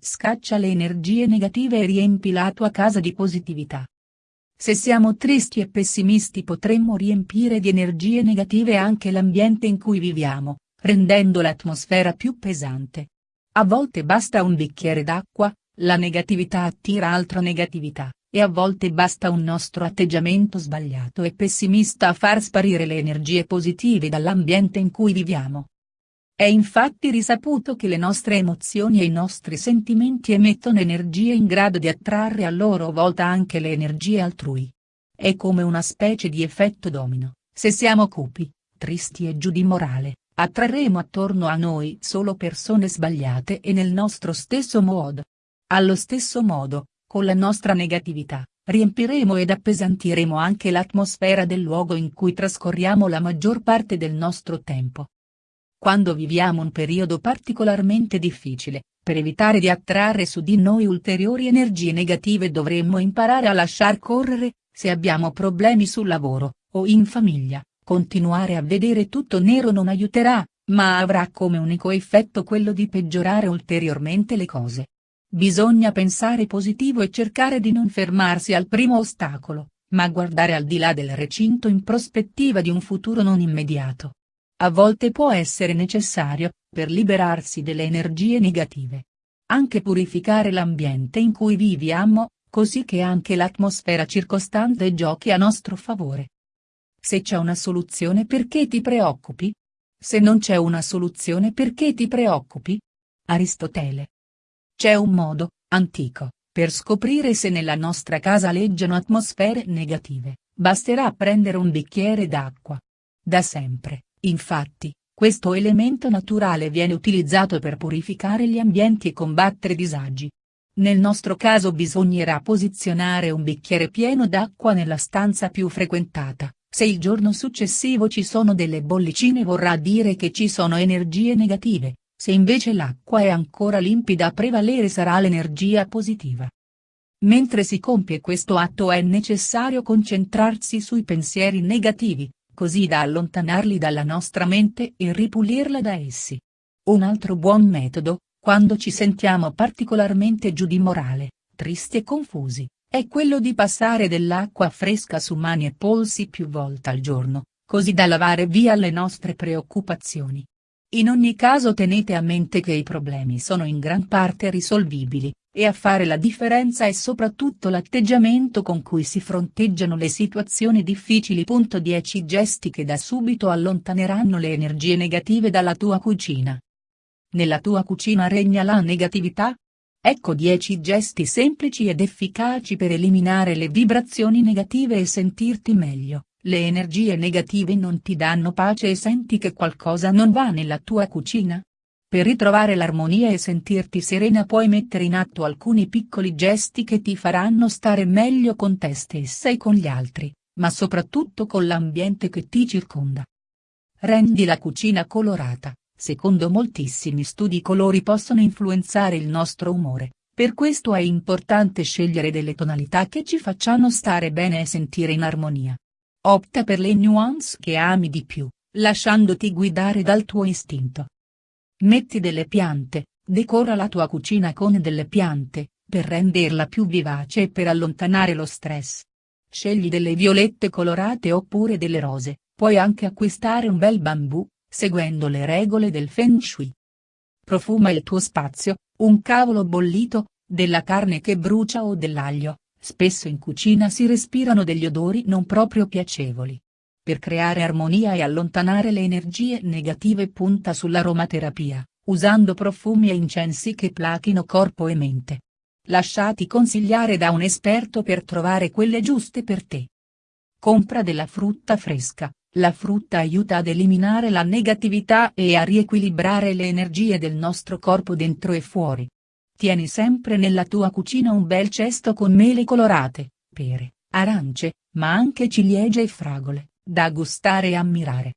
scaccia le energie negative e riempi la tua casa di positività. Se siamo tristi e pessimisti potremmo riempire di energie negative anche l'ambiente in cui viviamo, rendendo l'atmosfera più pesante. A volte basta un bicchiere d'acqua, la negatività attira altra negatività, e a volte basta un nostro atteggiamento sbagliato e pessimista a far sparire le energie positive dall'ambiente in cui viviamo. È infatti risaputo che le nostre emozioni e i nostri sentimenti emettono energie in grado di attrarre a loro volta anche le energie altrui. È come una specie di effetto domino, se siamo cupi, tristi e giù di morale, attrarremo attorno a noi solo persone sbagliate e nel nostro stesso modo. Allo stesso modo, con la nostra negatività, riempiremo ed appesantiremo anche l'atmosfera del luogo in cui trascorriamo la maggior parte del nostro tempo. Quando viviamo un periodo particolarmente difficile, per evitare di attrarre su di noi ulteriori energie negative dovremmo imparare a lasciar correre, se abbiamo problemi sul lavoro, o in famiglia, continuare a vedere tutto nero non aiuterà, ma avrà come unico effetto quello di peggiorare ulteriormente le cose. Bisogna pensare positivo e cercare di non fermarsi al primo ostacolo, ma guardare al di là del recinto in prospettiva di un futuro non immediato a volte può essere necessario, per liberarsi delle energie negative. Anche purificare l'ambiente in cui viviamo, così che anche l'atmosfera circostante giochi a nostro favore. Se c'è una soluzione perché ti preoccupi? Se non c'è una soluzione perché ti preoccupi? Aristotele. C'è un modo, antico, per scoprire se nella nostra casa leggiano atmosfere negative, basterà prendere un bicchiere d'acqua. Da sempre, Infatti, questo elemento naturale viene utilizzato per purificare gli ambienti e combattere disagi. Nel nostro caso bisognerà posizionare un bicchiere pieno d'acqua nella stanza più frequentata, se il giorno successivo ci sono delle bollicine vorrà dire che ci sono energie negative, se invece l'acqua è ancora limpida a prevalere sarà l'energia positiva. Mentre si compie questo atto è necessario concentrarsi sui pensieri negativi, così da allontanarli dalla nostra mente e ripulirla da essi. Un altro buon metodo, quando ci sentiamo particolarmente giù di morale, tristi e confusi, è quello di passare dell'acqua fresca su mani e polsi più volte al giorno, così da lavare via le nostre preoccupazioni. In ogni caso tenete a mente che i problemi sono in gran parte risolvibili, e a fare la differenza è soprattutto l'atteggiamento con cui si fronteggiano le situazioni difficili. 10 Gesti che da subito allontaneranno le energie negative dalla tua cucina. Nella tua cucina regna la negatività? Ecco 10 gesti semplici ed efficaci per eliminare le vibrazioni negative e sentirti meglio. Le energie negative non ti danno pace e senti che qualcosa non va nella tua cucina? Per ritrovare l'armonia e sentirti serena puoi mettere in atto alcuni piccoli gesti che ti faranno stare meglio con te stessa e con gli altri, ma soprattutto con l'ambiente che ti circonda. Rendi la cucina colorata, secondo moltissimi studi i colori possono influenzare il nostro umore, per questo è importante scegliere delle tonalità che ci facciano stare bene e sentire in armonia. Opta per le nuance che ami di più, lasciandoti guidare dal tuo istinto. Metti delle piante, decora la tua cucina con delle piante, per renderla più vivace e per allontanare lo stress. Scegli delle violette colorate oppure delle rose, puoi anche acquistare un bel bambù, seguendo le regole del Feng Shui. Profuma il tuo spazio, un cavolo bollito, della carne che brucia o dell'aglio, spesso in cucina si respirano degli odori non proprio piacevoli per creare armonia e allontanare le energie negative punta sull'aromaterapia, usando profumi e incensi che plachino corpo e mente. Lasciati consigliare da un esperto per trovare quelle giuste per te. Compra della frutta fresca, la frutta aiuta ad eliminare la negatività e a riequilibrare le energie del nostro corpo dentro e fuori. Tieni sempre nella tua cucina un bel cesto con mele colorate, pere, arance, ma anche ciliegie e fragole da gustare e ammirare.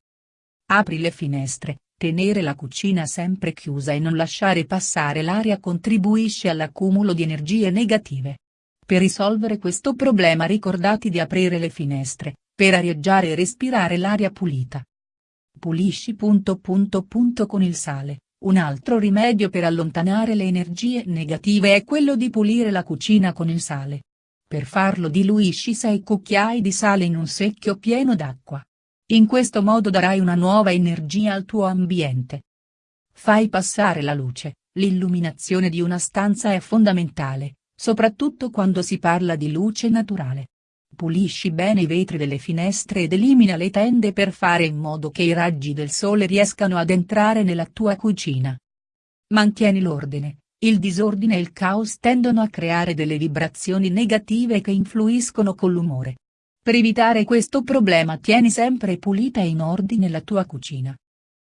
Apri le finestre, tenere la cucina sempre chiusa e non lasciare passare l'aria contribuisce all'accumulo di energie negative. Per risolvere questo problema ricordati di aprire le finestre, per arieggiare e respirare l'aria pulita. Pulisci. Punto punto punto con il sale, Un altro rimedio per allontanare le energie negative è quello di pulire la cucina con il sale. Per farlo diluisci 6 cucchiai di sale in un secchio pieno d'acqua. In questo modo darai una nuova energia al tuo ambiente. Fai passare la luce, l'illuminazione di una stanza è fondamentale, soprattutto quando si parla di luce naturale. Pulisci bene i vetri delle finestre ed elimina le tende per fare in modo che i raggi del sole riescano ad entrare nella tua cucina. Mantieni l'ordine, il disordine e il caos tendono a creare delle vibrazioni negative che influiscono con l'umore. Per evitare questo problema tieni sempre pulita e in ordine la tua cucina.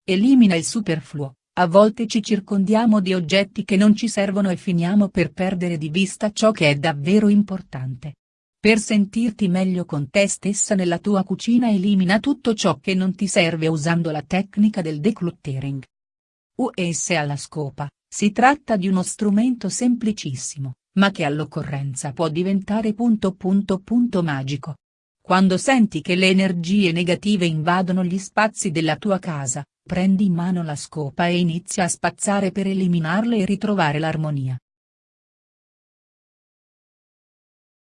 Elimina il superfluo, a volte ci circondiamo di oggetti che non ci servono e finiamo per perdere di vista ciò che è davvero importante. Per sentirti meglio con te stessa nella tua cucina elimina tutto ciò che non ti serve usando la tecnica del decluttering. US alla scopa, si tratta di uno strumento semplicissimo, ma che all'occorrenza può diventare punto punto punto magico. Quando senti che le energie negative invadono gli spazi della tua casa, prendi in mano la scopa e inizia a spazzare per eliminarle e ritrovare l'armonia.